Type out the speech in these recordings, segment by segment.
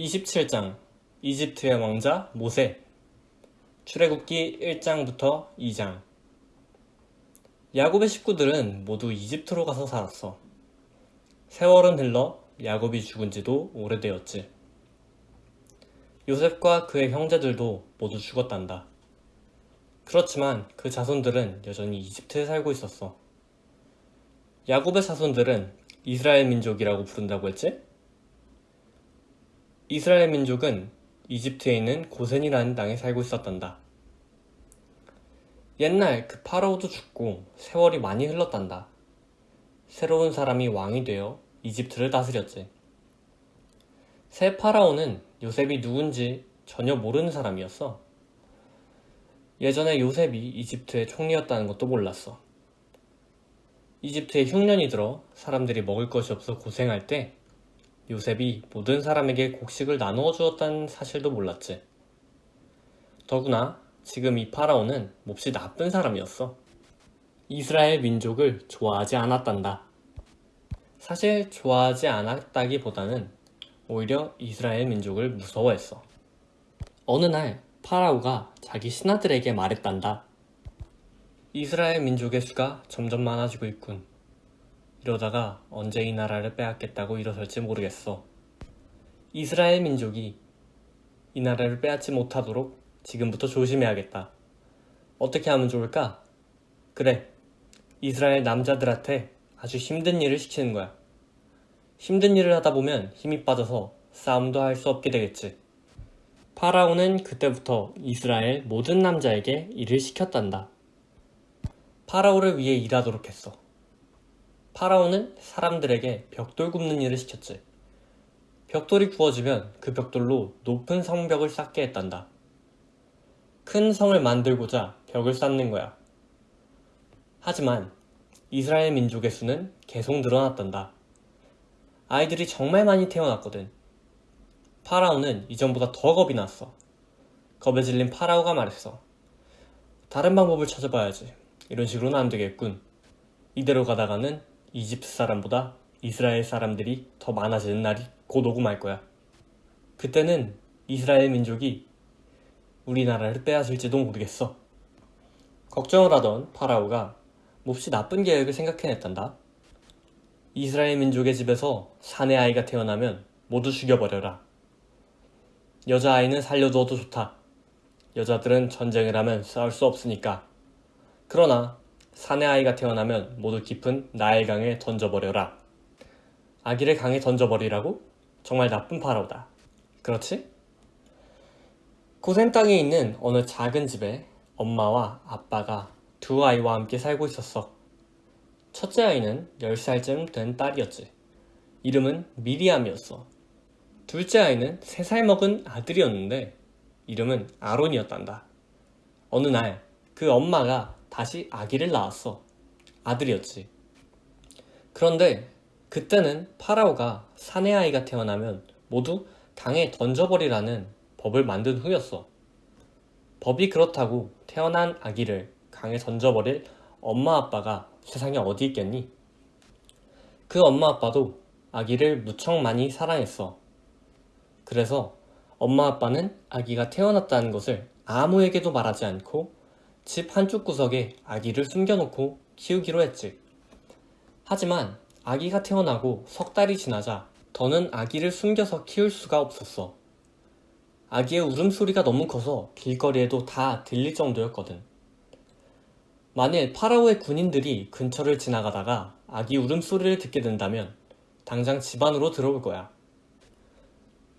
27장 이집트의 왕자 모세 출애굽기 1장부터 2장 야곱의 식구들은 모두 이집트로 가서 살았어. 세월은 흘러 야곱이 죽은 지도 오래되었지. 요셉과 그의 형제들도 모두 죽었단다. 그렇지만 그 자손들은 여전히 이집트에 살고 있었어. 야곱의 자손들은 이스라엘 민족이라고 부른다고 했지? 이스라엘 민족은 이집트에 있는 고센이라는 땅에 살고 있었단다. 옛날 그 파라오도 죽고 세월이 많이 흘렀단다. 새로운 사람이 왕이 되어 이집트를 다스렸지. 새 파라오는 요셉이 누군지 전혀 모르는 사람이었어. 예전에 요셉이 이집트의 총리였다는 것도 몰랐어. 이집트에 흉년이 들어 사람들이 먹을 것이 없어 고생할 때 요셉이 모든 사람에게 곡식을 나누어 주었다는 사실도 몰랐지. 더구나 지금 이 파라오는 몹시 나쁜 사람이었어. 이스라엘 민족을 좋아하지 않았단다. 사실 좋아하지 않았다기보다는 오히려 이스라엘 민족을 무서워했어. 어느 날 파라오가 자기 신하들에게 말했단다. 이스라엘 민족의 수가 점점 많아지고 있군. 이러다가 언제 이 나라를 빼앗겠다고 일어설지 모르겠어. 이스라엘 민족이 이 나라를 빼앗지 못하도록 지금부터 조심해야겠다. 어떻게 하면 좋을까? 그래, 이스라엘 남자들한테 아주 힘든 일을 시키는 거야. 힘든 일을 하다 보면 힘이 빠져서 싸움도 할 수 없게 되겠지. 파라오는 그때부터 이스라엘 모든 남자에게 일을 시켰단다. 파라오를 위해 일하도록 했어. 파라오는 사람들에게 벽돌 굽는 일을 시켰지. 벽돌이 구워지면 그 벽돌로 높은 성벽을 쌓게 했단다. 큰 성을 만들고자 벽을 쌓는 거야. 하지만 이스라엘 민족의 수는 계속 늘어났단다. 아이들이 정말 많이 태어났거든. 파라오는 이전보다 더 겁이 났어. 겁에 질린 파라오가 말했어. 다른 방법을 찾아봐야지. 이런 식으로는 안 되겠군. 이대로 가다가는 이집트 사람보다 이스라엘 사람들이 더 많아지는 날이 곧 오고 말 거야. 그때는 이스라엘 민족이 우리나라를 빼앗을지도 모르겠어. 걱정을 하던 파라오가 몹시 나쁜 계획을 생각해냈단다. 이스라엘 민족의 집에서 사내 아이가 태어나면 모두 죽여버려라. 여자아이는 살려두어도 좋다. 여자들은 전쟁을 하면 싸울 수 없으니까. 그러나 사내 아이가 태어나면 모두 깊은 나일 강에 던져버려라. 아기를 강에 던져버리라고? 정말 나쁜 파라오다. 그렇지? 고센 땅에 있는 어느 작은 집에 엄마와 아빠가 두 아이와 함께 살고 있었어. 첫째 아이는 10살쯤 된 딸이었지. 이름은 미리암이었어. 둘째 아이는 3살 먹은 아들이었는데 이름은 아론이었단다. 어느 날 그 엄마가 다시 아기를 낳았어. 아들이었지. 그런데 그때는 파라오가 사내 아이가 태어나면 모두 강에 던져버리라는 법을 만든 후였어. 법이 그렇다고 태어난 아기를 강에 던져버릴 엄마 아빠가 세상에 어디 있겠니? 그 엄마 아빠도 아기를 무척 많이 사랑했어. 그래서 엄마 아빠는 아기가 태어났다는 것을 아무에게도 말하지 않고 집 한쪽 구석에 아기를 숨겨놓고 키우기로 했지. 하지만 아기가 태어나고 석 달이 지나자 더는 아기를 숨겨서 키울 수가 없었어. 아기의 울음소리가 너무 커서 길거리에도 다 들릴 정도였거든. 만일 파라오의 군인들이 근처를 지나가다가 아기 울음소리를 듣게 된다면 당장 집 안으로 들어올 거야.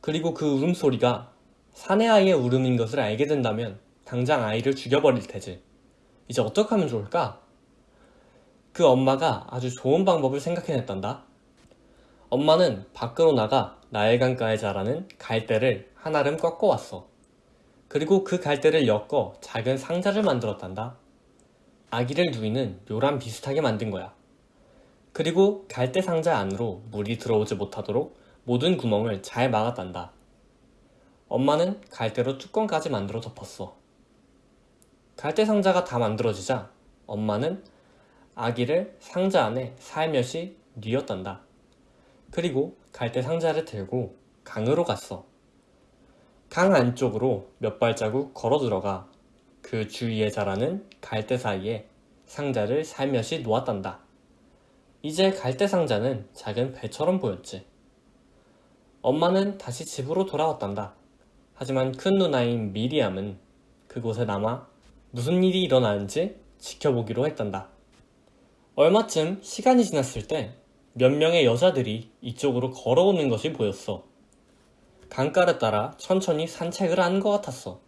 그리고 그 울음소리가 사내 아이의 울음인 것을 알게 된다면 당장 아이를 죽여버릴 테지. 이제 어떻게 하면 좋을까? 그 엄마가 아주 좋은 방법을 생각해냈단다. 엄마는 밖으로 나가 나일강가에 자라는 갈대를 한아름 꺾어왔어. 그리고 그 갈대를 엮어 작은 상자를 만들었단다. 아기를 누이는 요람 비슷하게 만든 거야. 그리고 갈대 상자 안으로 물이 들어오지 못하도록 모든 구멍을 잘 막았단다. 엄마는 갈대로 뚜껑까지 만들어 덮었어. 갈대 상자가 다 만들어지자 엄마는 아기를 상자 안에 살며시 뉘었단다. 그리고 갈대 상자를 들고 강으로 갔어. 강 안쪽으로 몇 발자국 걸어 들어가 그 주위에 자라는 갈대 사이에 상자를 살며시 놓았단다. 이제 갈대 상자는 작은 배처럼 보였지. 엄마는 다시 집으로 돌아왔단다. 하지만 큰 누나인 미리암은 그곳에 남아 무슨 일이 일어나는지 지켜보기로 했단다. 얼마쯤 시간이 지났을 때 몇 명의 여자들이 이쪽으로 걸어오는 것이 보였어. 강가를 따라 천천히 산책을 하는 것 같았어.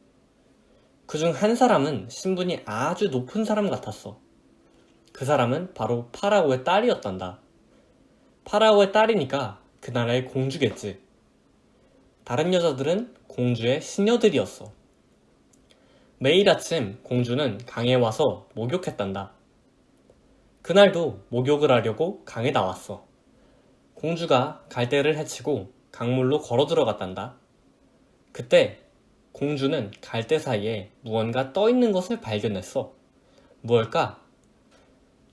그 중 한 사람은 신분이 아주 높은 사람 같았어. 그 사람은 바로 파라오의 딸이었단다. 파라오의 딸이니까 그 나라의 공주겠지. 다른 여자들은 공주의 시녀들이었어. 매일 아침 공주는 강에 와서 목욕했단다. 그날도 목욕을 하려고 강에 나왔어. 공주가 갈대를 헤치고 강물로 걸어 들어갔단다. 그때 공주는 갈대 사이에 무언가 떠 있는 것을 발견했어. 무엇일까?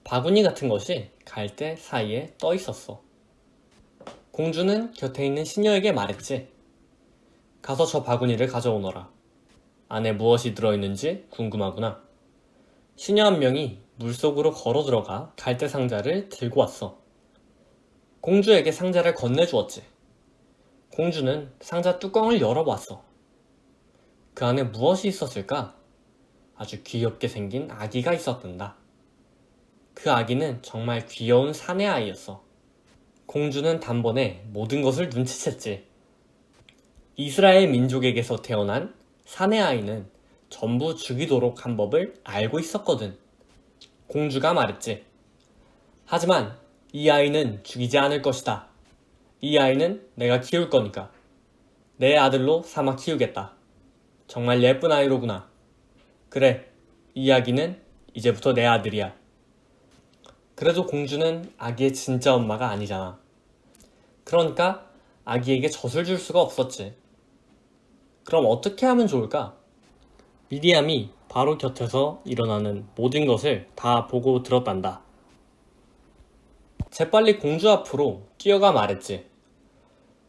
바구니 같은 것이 갈대 사이에 떠 있었어. 공주는 곁에 있는 시녀에게 말했지. 가서 저 바구니를 가져오너라. 안에 무엇이 들어있는지 궁금하구나. 시녀 한 명이 물속으로 걸어 들어가 갈대 상자를 들고 왔어. 공주에게 상자를 건네주었지. 공주는 상자 뚜껑을 열어봤어. 그 안에 무엇이 있었을까? 아주 귀엽게 생긴 아기가 있었단다. 그 아기는 정말 귀여운 사내 아이였어. 공주는 단번에 모든 것을 눈치챘지. 이스라엘 민족에게서 태어난 사내 아이는 전부 죽이도록 한 법을 알고 있었거든. 공주가 말했지. 하지만 이 아이는 죽이지 않을 것이다. 이 아이는 내가 키울 거니까. 내 아들로 삼아 키우겠다. 정말 예쁜 아이로구나. 그래, 이 아기는 이제부터 내 아들이야. 그래도 공주는 아기의 진짜 엄마가 아니잖아. 그러니까 아기에게 젖을 줄 수가 없었지. 그럼 어떻게 하면 좋을까? 미디암이 바로 곁에서 일어나는 모든 것을 다 보고 들었단다. 재빨리 공주 앞으로 뛰어가 말했지.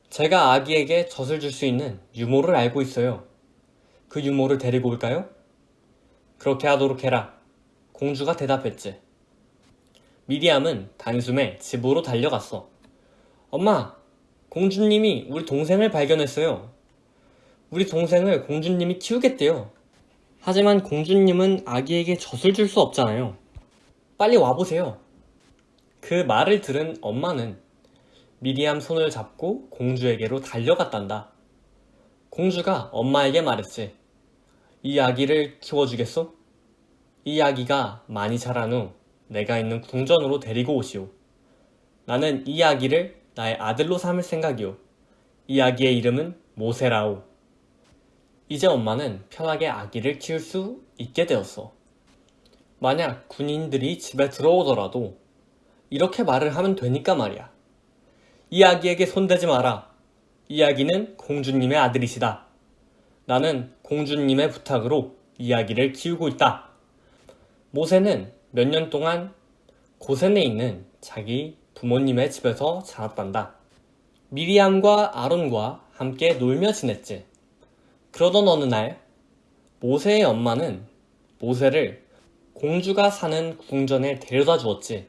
제가 아기에게 젖을 줄 수 있는 유모를 알고 있어요. 그 유모를 데리고 올까요? 그렇게 하도록 해라. 공주가 대답했지. 미디암은 단숨에 집으로 달려갔어. 엄마, 공주님이 우리 동생을 발견했어요. 우리 동생을 공주님이 키우겠대요. 하지만 공주님은 아기에게 젖을 줄 수 없잖아요. 빨리 와보세요. 그 말을 들은 엄마는 미리암 손을 잡고 공주에게로 달려갔단다. 공주가 엄마에게 말했지. 이 아기를 키워주겠소? 이 아기가 많이 자란 후 내가 있는 궁전으로 데리고 오시오. 나는 이 아기를 나의 아들로 삼을 생각이오. 이 아기의 이름은 모세라오. 이제 엄마는 편하게 아기를 키울 수 있게 되었어. 만약 군인들이 집에 들어오더라도 이렇게 말을 하면 되니까 말이야. 이 아기에게 손대지 마라. 이 아기는 공주님의 아들이시다. 나는 공주님의 부탁으로 이 아기를 키우고 있다. 모세는 몇 년 동안 고센에 있는 자기 부모님의 집에서 자랐단다. 미리암과 아론과 함께 놀며 지냈지. 그러던 어느 날 모세의 엄마는 모세를 공주가 사는 궁전에 데려다 주었지.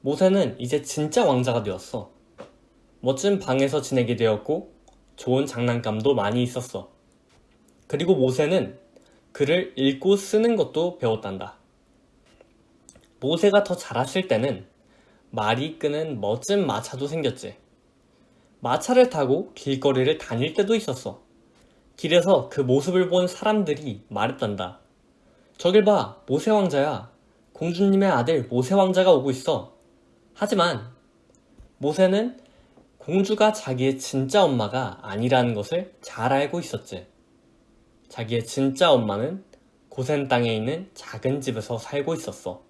모세는 이제 진짜 왕자가 되었어. 멋진 방에서 지내게 되었고 좋은 장난감도 많이 있었어. 그리고 모세는 글을 읽고 쓰는 것도 배웠단다. 모세가 더 자랐을 때는 말이 끄는 멋진 마차도 생겼지. 마차를 타고 길거리를 다닐 때도 있었어. 길에서 그 모습을 본 사람들이 말했단다. 저길 봐, 모세 왕자야. 공주님의 아들 모세 왕자가 오고 있어. 하지만 모세는 공주가 자기의 진짜 엄마가 아니라는 것을 잘 알고 있었지. 자기의 진짜 엄마는 고센 땅에 있는 작은 집에서 살고 있었어.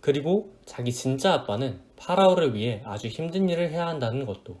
그리고 자기 진짜 아빠는 파라오를 위해 아주 힘든 일을 해야 한다는 것도.